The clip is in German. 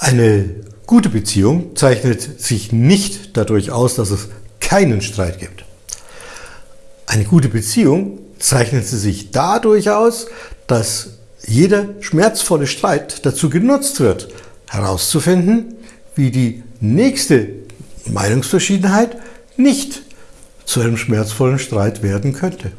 Eine gute Beziehung zeichnet sich nicht dadurch aus, dass es keinen Streit gibt. Eine gute Beziehung zeichnet sie sich dadurch aus, dass jeder schmerzvolle Streit dazu genutzt wird, herauszufinden, wie die nächste Meinungsverschiedenheit nicht zu einem schmerzvollen Streit werden könnte.